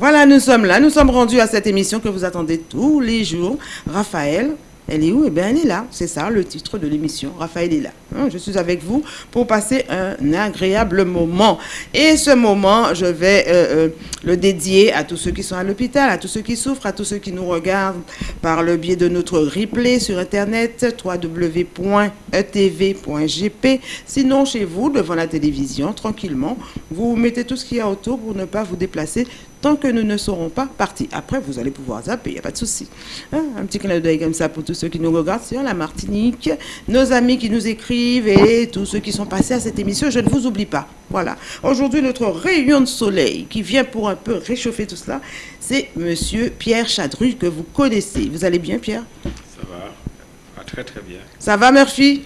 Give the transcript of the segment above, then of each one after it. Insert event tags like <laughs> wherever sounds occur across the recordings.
Voilà, nous sommes là. Nous sommes rendus à cette émission que vous attendez tous les jours. Raphaël, elle est où? Eh bien, elle est là. C'est ça le titre de l'émission. Raphaël est là. Hein, je suis avec vous pour passer un agréable moment. Et ce moment, je vais euh, euh, le dédier à tous ceux qui sont à l'hôpital, à tous ceux qui souffrent, à tous ceux qui nous regardent par le biais de notre replay sur Internet, www.etv.gp. Sinon, chez vous, devant la télévision, tranquillement, vous mettez tout ce qu'il y a autour pour ne pas vous déplacer tant que nous ne serons pas partis. Après, vous allez pouvoir zapper, il n'y a pas de souci. Hein, un petit clin d'œil comme ça pour tous ceux qui nous regardent sur la Martinique, nos amis qui nous écrivent et tous ceux qui sont passés à cette émission. Je ne vous oublie pas. Voilà. Aujourd'hui, notre rayon de soleil qui vient pour un peu réchauffer tout cela, c'est Monsieur Pierre Chadru que vous connaissez. Vous allez bien, Pierre? Ça va. très, très bien. Ça va, Murphy?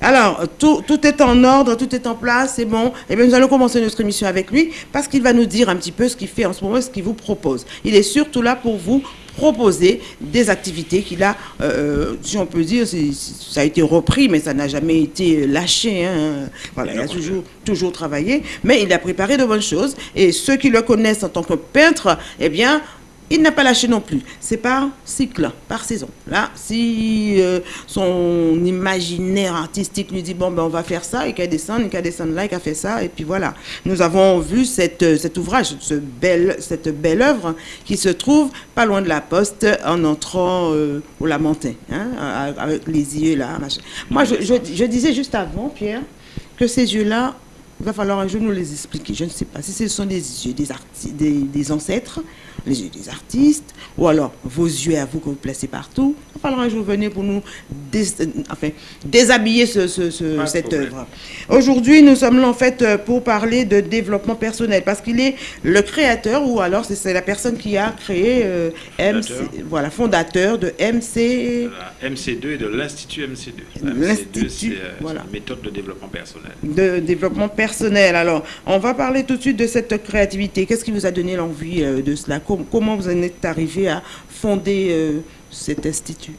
Alors, tout, est en ordre, tout est en place, c'est bon. Et eh bien, nous allons commencer notre émission avec lui parce qu'il va nous dire un petit peu ce qu'il fait en ce moment, ce qu'il vous propose. Il est surtout là pour vous proposer des activités qu'il a, euh, si on peut dire, ça a été repris, mais ça n'a jamais été lâché. Hein. Voilà, il a toujours, toujours travaillé, mais il a préparé de bonnes choses. Et ceux qui le connaissent en tant que peintre, eh bien, il n'a pas lâché non plus. C'est par cycle, par saison. Là, si euh, son imaginaire artistique lui dit, bon, ben, on va faire ça, et qu'il descend, il qu'à descendre là, il qu'à faire ça, et puis voilà. Nous avons vu cette, euh, cet ouvrage, ce cette belle œuvre qui se trouve pas loin de la poste en entrant euh, au Lamentin, hein, avec les yeux là. Moi, je, je disais juste avant, Pierre, que ces yeux-là, il va falloir un jour nous les expliquer. Je ne sais pas si ce sont des yeux des, des, des ancêtres, les yeux des artistes, ou alors vos yeux à vous que vous placez partout. Il va falloir un jour venir pour nous enfin, déshabiller ce, cette œuvre. Aujourd'hui, nous sommes là en fait pour parler de développement personnel, parce qu'il est le créateur, ou alors c'est la personne qui a créé euh, MC, voilà, fondateur de MC... MC2 et de l'Institut MC2. L'Institut, c'est euh, voilà. une méthode de développement personnel. De développement personnel personnel. Alors, on va parler tout de suite de cette créativité. Qu'est-ce qui vous a donné l'envie euh, de cela? Comment vous en êtes arrivé à fonder euh, cet institut?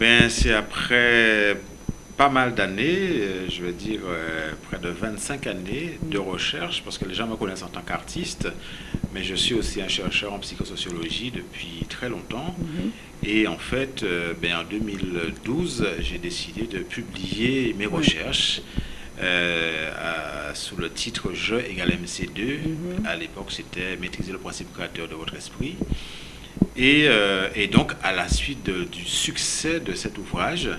Ben, C'est après pas mal d'années, euh, je veux dire près de 25 années de recherche, parce que les gens me connaissent en tant qu'artiste, mais je suis aussi un chercheur en psychosociologie depuis très longtemps. Mm-hmm. Et en fait, ben, en 2012, j'ai décidé de publier mes recherches. Euh, sous le titre Je égale MC2. Mhm. À l'époque, c'était Maîtriser le principe créateur de votre esprit. Et, euh, et donc, à la suite du succès de cet ouvrage,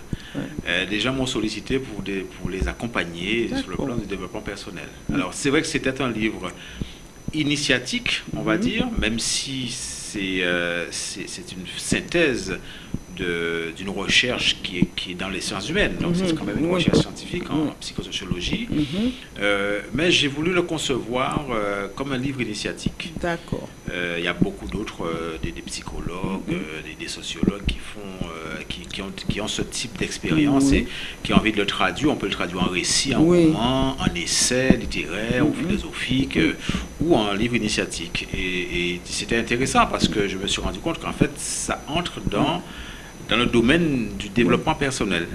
euh, des gens m'ont sollicité pour, des, pour les accompagner sur le plan du développement personnel. Alors, c'est vrai que c'était un livre initiatique, on va mhm. dire, même si c'est c'est une synthèse d'une recherche qui est, qui est, dans les sciences humaines. Donc, c'est mhm. quand même une recherche scientifique en mhm. psychosociologie. Mhm. Euh, mais j'ai voulu le concevoir euh, comme un livre initiatique. D'accord. Euh, il y a beaucoup d'autres, des, psychologues, des, sociologues qui font, qui, qui, ont, qui ont ce type d'expérience et qui ont envie de le traduire. On peut le traduire en récit, en roman, en essai littéraire ou philosophique ou en livre initiatique. Et, et c'était intéressant parce que je me suis rendu compte qu'en fait, ça entre dans dans le domaine du développement personnel.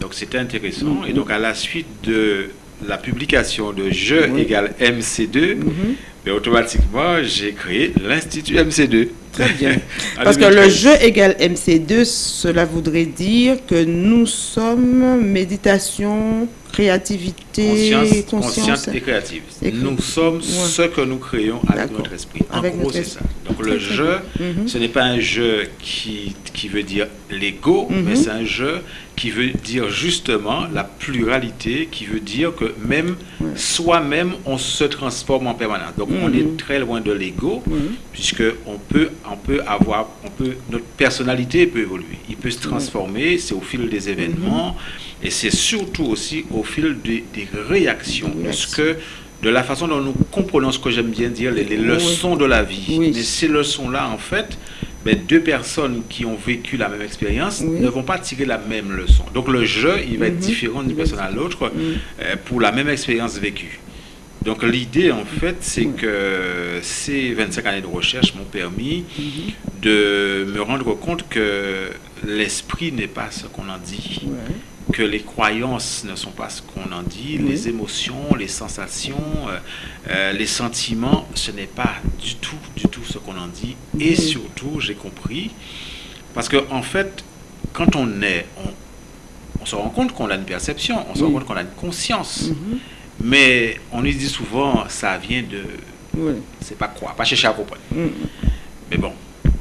Donc c'était intéressant. Et donc à la suite de la publication de Je égale MC2, mais ben, automatiquement j'ai créé l'Institut MC2. Très bien. <laughs> Parce que le Je égale MC2, cela voudrait dire que nous sommes méditation, créativité, conscience, et créative. Nous sommes ce que nous créons avec notre esprit. En gros, c'est ça. Donc le jeu, mhm. ce n'est pas un jeu qui, qui veut dire l'ego, mhm. mais c'est un jeu qui veut dire justement la pluralité, qui veut dire que même soi-même, on se transforme en permanence. Donc on est mhm. très loin de l'ego, puisque on peut, on peut avoir, on peut, notre personnalité peut évoluer. Il peut se transformer, c'est au fil des événements. Et c'est surtout aussi au fil des, réactions, que, de la façon dont nous comprenons ce que j'aime bien dire, les, leçons de la vie. Mais ces leçons-là, en fait, ben, deux personnes qui ont vécu la même expérience ne vont pas tirer la même leçon. Donc le jeu, il va être mhm. différent d'une personne à l'autre euh, pour la même expérience vécue. Donc l'idée, en fait, c'est que ces 25 années de recherche m'ont permis mhm. de me rendre compte que l'esprit n'est pas ce qu'on en dit, que les croyances ne sont pas ce qu'on en dit, Oui. les émotions, les sensations, euh, euh, les sentiments, ce n'est pas du tout, du tout ce qu'on en dit. Et Mhm. surtout, j'ai compris, parce que en fait, quand on est, on, on se rend compte qu'on a une perception, on se rend compte qu'on a une conscience, Mhm. mais on lui dit souvent, ça vient de, c'est pas quoi, pas chercher à comprendre. Mhm. Mais bon,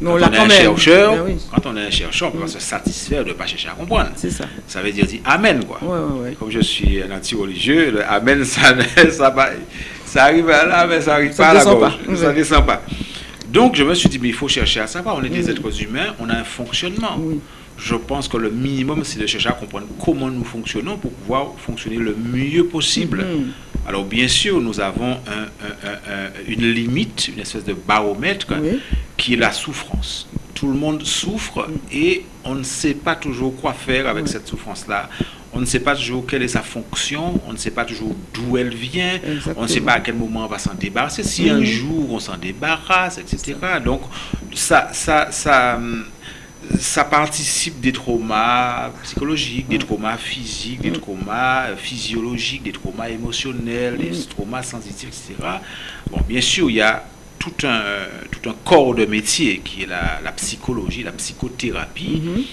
Quand on quand chercheur, Ben oui, quand on est un chercheur, on peut Mm. pas se satisfaire de ne pas chercher à comprendre. c'est ça. Ça veut dire dire Amen, quoi. Ouais, ouais, ouais. Et Comme je suis un anti-religieux, le Amen, ça, <laughs> ça, ça arrive à là, mais ça n'arrive pas à la pas. Ça descend pas. Donc, je me suis dit, mais il faut chercher à savoir. On est des Mm. êtres humains, on a un fonctionnement. Oui. Je pense que le minimum, c'est de chercher à comprendre comment nous fonctionnons pour pouvoir fonctionner le mieux possible. Mhm. Alors, bien sûr, nous avons un- un- un- un- une limite, une espèce de baromètre Oui. Qui est la souffrance. Tout le monde souffre et on ne sait pas toujours quoi faire avec cette souffrance-là. On ne sait pas toujours quelle est sa fonction, on ne sait pas toujours d'où elle vient, on ne sait pas à quel moment on va s'en débarrasser, si un Mhm. jour on s'en débarrasse, etc. Donc ça, ça, ça, ça participe des traumas psychologiques, des traumas physiques, des traumas euh, physiologiques, des traumas émotionnels, des traumas sensitifs, etc. Bon, bien sûr, il y a tout un, tout un corps de métier qui est la, la psychologie, la psychothérapie, Mhm.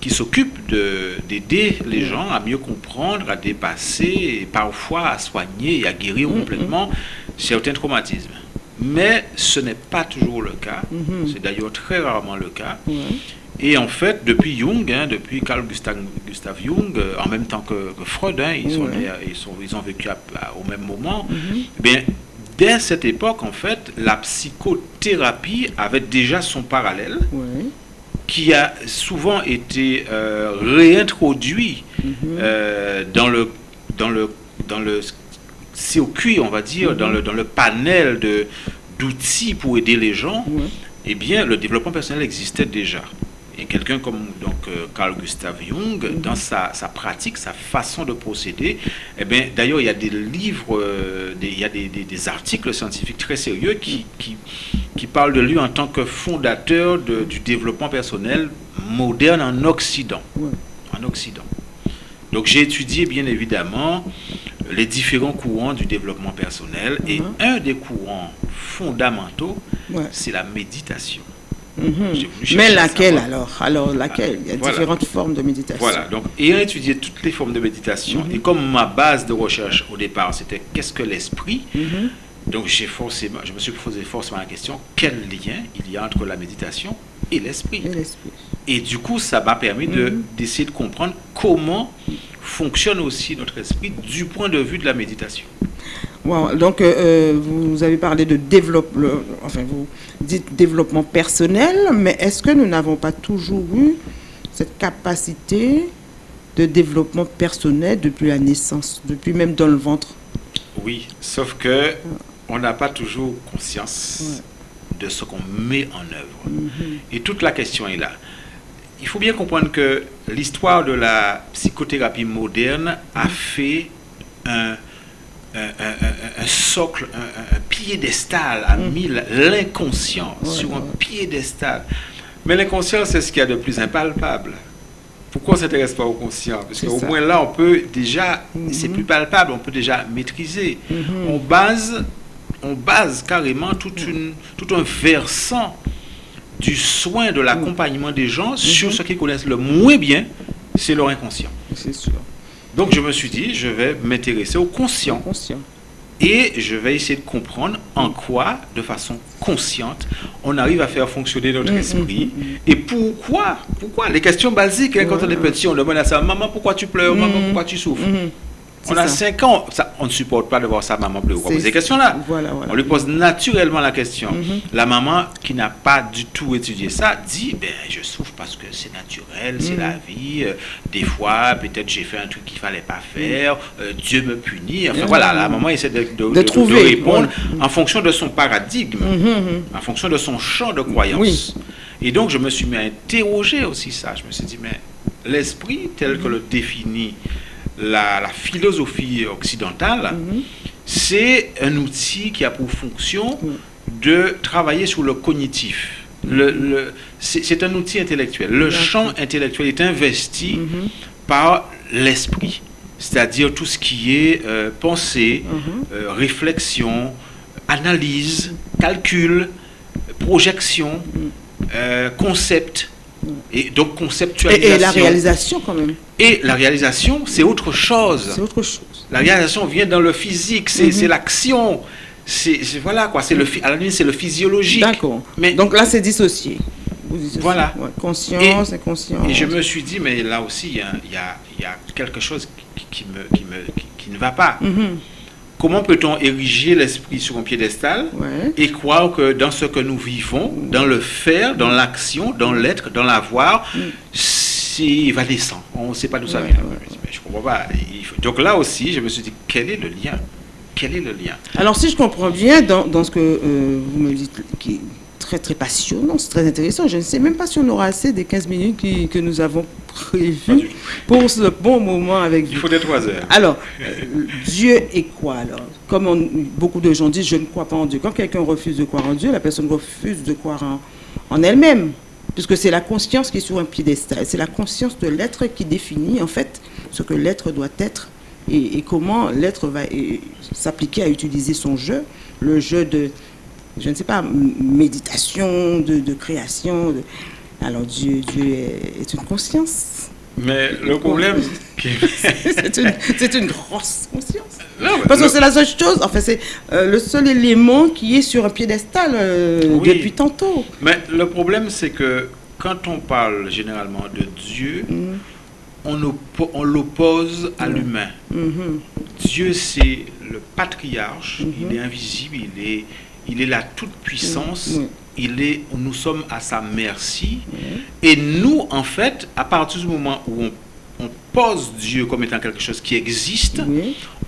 qui s'occupe de- d'aider les gens à mieux comprendre, à dépasser et parfois à soigner et à guérir Mhm. complètement certains traumatismes. Mais ce n'est pas toujours le cas. Mhm. C'est d'ailleurs très rarement le cas. Et en fait, depuis Jung, hein, depuis Carl Gustav, Gustav Jung, euh, en même temps que, que Freud, hein, ils, sont ils, sont, ils ont vécu à- à- au même moment, Mhm. eh bien, dès cette époque, en fait, la psychothérapie avait déjà son parallèle qui a souvent été euh, réintroduit Mhm. euh, dans le dans le dans le circuit, on va dire, dans le dans le panel d'outils pour aider les gens. Eh bien, le développement personnel existait déjà. Et quelqu'un comme donc euh, Carl Gustav Jung, dans sa, sa pratique, sa façon de procéder, eh bien, d'ailleurs, il y a des livres, euh, des- il y a des, des- des articles scientifiques très sérieux qui, qui, qui parlent de lui en tant que fondateur de- du développement personnel moderne en Occident. Ouais. En Occident. Donc, j'ai étudié, bien évidemment, les différents courants du développement personnel. Et Mhm. un des courants fondamentaux, Ouais. c'est la méditation. Mhm. Mais laquelle alors Alors laquelle Il y a Voilà. différentes formes de méditation. Voilà, donc ayant étudié toutes les formes de méditation, Mhm. et comme ma base de recherche au départ, c'était qu'est-ce que l'esprit, Mhm. donc j'ai forcément, je me suis posé forcément la question, quel lien il y a entre la méditation et l'esprit? Et du coup, ça m'a permis de- d'essayer de comprendre comment fonctionne aussi notre esprit du point de vue de la méditation. Wow. Donc, euh, euh, vous avez parlé de développement, enfin, vous dites développement personnel, mais est-ce que nous n'avons pas toujours eu cette capacité de développement personnel depuis la naissance, depuis même dans le ventre? Oui, sauf que on n'a pas toujours conscience de ce qu'on met en œuvre. Mhm. Et toute la question est là. Il faut bien comprendre que l'histoire de la psychothérapie moderne a fait un, un, un- un- un socle, un, piédestal, a mis la- l'inconscient Ouais, sur un piédestal. Mais l'inconscient, c'est ce qu'il y a de plus impalpable. Pourquoi on ne s'intéresse pas au conscient? Parce C'est qu'au moins là, on peut déjà, c'est Mhm. plus palpable, on peut déjà maîtriser. Mhm. On base, on base carrément toute une, tout un versant du soin, de l'accompagnement des gens sur ce qu'ils connaissent le moins bien, c'est leur inconscient. C'est sûr. Donc je me suis dit, je vais m'intéresser au conscient. Conscient. et je vais essayer de comprendre en quoi, de façon consciente, on arrive à faire fonctionner notre Mm, esprit. mm, mm, et pourquoi, pourquoi? Les questions basiques hein, quand on est petit, on demande à sa maman pourquoi tu pleures, maman pourquoi tu souffres? On a ça. 5 ans, ça, on ne supporte pas de voir sa maman pleurer. On pose ces questions-là. Voilà, voilà. On lui pose naturellement la question. Mhm. La maman qui n'a pas du tout étudié ça dit ben, Je souffre parce que c'est naturel, c'est Mhm. la vie. euh, des fois, peut-être j'ai fait un truc qu'il fallait pas faire. euh, Dieu me punit. Enfin Mhm. voilà, la maman essaie de, de- de- trouver, de répondre en fonction de son paradigme, Mhm, mhm. en fonction de son champ de croyance. Et donc, je me suis mis à interroger aussi ça. Je me suis dit Mais l'esprit, tel que le définit la, la philosophie occidentale, Mhm. c'est un outil qui a pour fonction Oui. de travailler sur le cognitif. Le, le- c'est un outil intellectuel. Le champ intellectuel est investi Mhm. par l'esprit, c'est-à-dire tout ce qui est euh, pensée, euh, réflexion, analyse, calcul, projection, euh, concept. Et donc Et, conceptualisation. et la réalisation quand même. Et la réalisation, c'est autre chose. C'est autre chose. La réalisation vient dans le physique, c'est c'est l'action. C'est voilà quoi, c'est le à la limite c'est le physiologique. D'accord. Mais Donc là, c'est dissocié. Voilà. Ouais, Conscience, inconscience. Et je me suis dit, mais là aussi, il y a, y a- y a quelque chose qui, qui me, qui, me, qui, qui ne va pas. Mhm. Comment peut-on ériger l'esprit sur un piédestal Ouais. et croire que dans ce que nous vivons, dans le faire, dans l'action, dans l'être, dans l'avoir, c'est évanescent. On ne sait pas d'où ça vient. je comprends pas. Donc là aussi, je me suis dit, quel est le lien? Quel est le lien? Alors, si je comprends bien, dans, dans ce que euh, vous me dites, qui très, très passionnant, c'est très intéressant, je ne sais même pas si on aura assez des 15 minutes qui- que nous avons prévues pour ce bon moment avec Il vous. faut des trois heures. Alors, euh, Dieu est quoi alors? Comme on- beaucoup de gens disent, je ne crois pas en Dieu. Quand quelqu'un refuse de croire en Dieu, la personne refuse de croire en, en elle-même. Puisque c'est la conscience qui est sur un piédestal. C'est la conscience de l'être qui définit en fait ce que l'être doit être et, et comment l'être va s'appliquer à utiliser son jeu, le jeu de, je ne sais pas, méditation, de, de création. de- Alors Dieu, Dieu est, une conscience. Mais le problème, <laughs> <laughs> c'est une, une grosse conscience. Non, Parce que le- c'est la seule chose, enfin c'est euh, le seul élément qui est sur un piédestal euh, Oui. depuis tantôt. Mais le problème, c'est que quand on parle généralement de Dieu, Mhm, on, oppo- on l'oppose à l'humain. mhm, Dieu, c'est le patriarche, il est invisible, il est, il est la toute-puissance, Mhm. il est, nous sommes à sa merci. mhm. Et nous, en fait, à partir du moment où on, on pose Dieu comme étant quelque chose qui existe,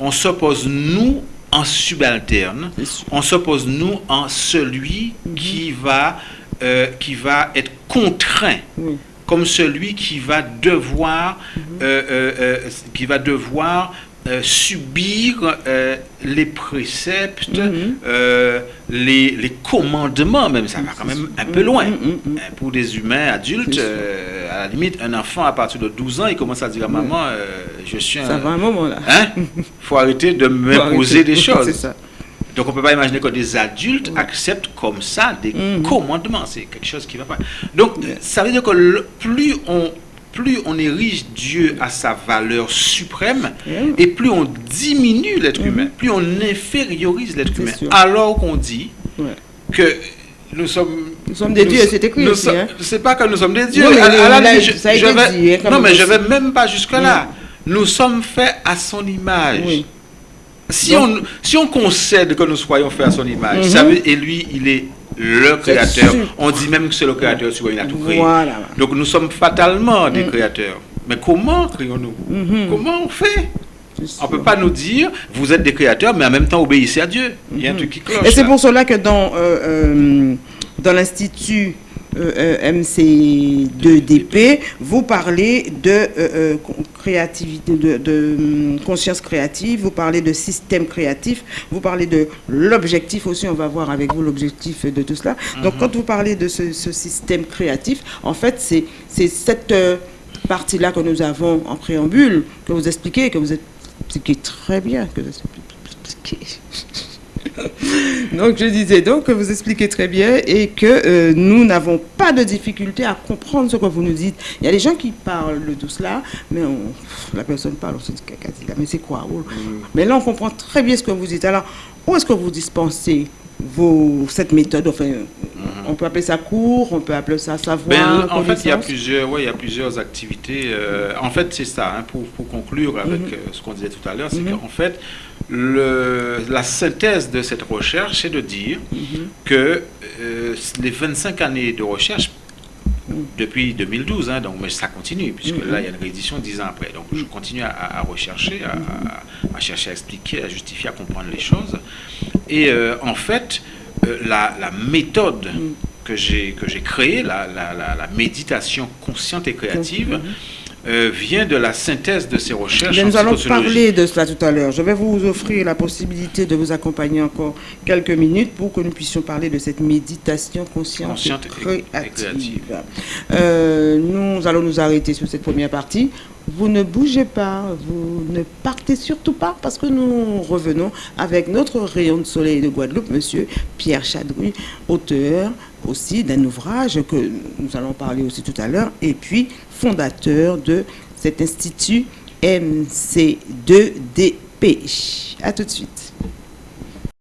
on s'oppose, nous, en subalterne, on s'oppose, nous, en celui qui, va, euh, qui va être contraint. Comme celui qui va devoir, euh, euh, euh, qui va devoir euh, subir euh, les préceptes, Mhm. euh, les, les commandements, même ça va quand même un peu loin. Mhm, mhm, mhm. Euh, Pour des humains adultes, à la limite, un enfant à partir de 12 ans, il commence à dire à maman, je suis Ça un... va un moment là. Hein? Faut arrêter de m'imposer des <laughs> choses. Ça. Donc on peut pas imaginer que des adultes acceptent comme ça des commandements. C'est quelque chose qui va pas. Donc ça veut dire que le- plus on plus on érige Dieu à sa valeur suprême Mhm. et plus on diminue l'être humain, plus on infériorise l'être humain. sûr. Alors qu'on dit Ouais. que nous sommes Nous sommes des nous- dieux, c'est écrit aussi, hein. C'est pas que nous sommes des dieux. Non, mais À- à la là, limite, je- ça a je été vais- dit, hein, non, mais je vais même pas jusque là. Nous sommes faits à son image. Oui. Si, Donc- on, si on concède que nous soyons faits à son image, Mhm. ça veut- et lui, il est le créateur. On dit même que c'est le créateur sur il a tout créé. Voilà. Donc nous sommes fatalement des créateurs. Mais comment créons-nous Mhm. Comment on fait? On sûr. peut pas nous dire, vous êtes des créateurs, mais en même temps obéissez à Dieu. Il y a un truc qui cloche. Et c'est pour cela que dans, euh, euh, dans l'Institut MC2DP, vous parlez de euh, euh, créativité, de, de, hum, conscience créative, vous parlez de système créatif, vous parlez de l'objectif aussi, on va voir avec vous l'objectif de tout cela. Donc quand vous parlez de ce, ce système créatif, en fait, c'est c'est cette euh, partie-là que nous avons en préambule, que vous expliquez, que vous expliquez très bien, que vous expliquez. <laughs> Donc je disais donc que vous expliquez très bien et que euh, nous n'avons pas de difficulté à comprendre ce que vous nous dites. Il y a des gens qui parlent de tout cela, mais on- la personne parle, on se dit mais c'est quoi? Mais là on comprend très bien ce que vous dites. Alors où est-ce que vous dispensez vos, cette méthode Enfin, on peut appeler ça cours, on peut appeler ça savoir. Ben, en fait, il y a plusieurs, ouais, il y a plusieurs activités. euh, en fait, c'est ça, hein, pour, pour conclure avec Mhm. euh, ce qu'on disait tout à l'heure, c'est Mhm. qu'en fait, le, la synthèse de cette recherche, c'est de dire Mhm. que euh, les 25 années de recherche, Mhm. depuis 2012, hein, donc, mais ça continue, puisque là, il y a une réédition 10 ans après. Donc, je continue à, rechercher, à chercher à expliquer, à justifier, à comprendre les choses. Et euh, en fait, euh, la, la méthode Mhm. que j'ai créée, la, la- la- la méditation consciente et créative. Euh, vient de la synthèse de ces recherches. Bien, nous allons parler de cela tout à l'heure. Je vais vous offrir la possibilité de vous accompagner encore quelques minutes pour que nous puissions parler de cette méditation consciente, Consciente et créative. Euh, nous allons nous arrêter sur cette première partie. Vous ne bougez pas, vous ne partez surtout pas parce que nous revenons avec notre rayon de soleil de Guadeloupe, monsieur Pierre Chadru, auteur aussi d'un ouvrage que nous allons parler aussi tout à l'heure, et puis fondateur de cet institut MC2DP. À tout de suite.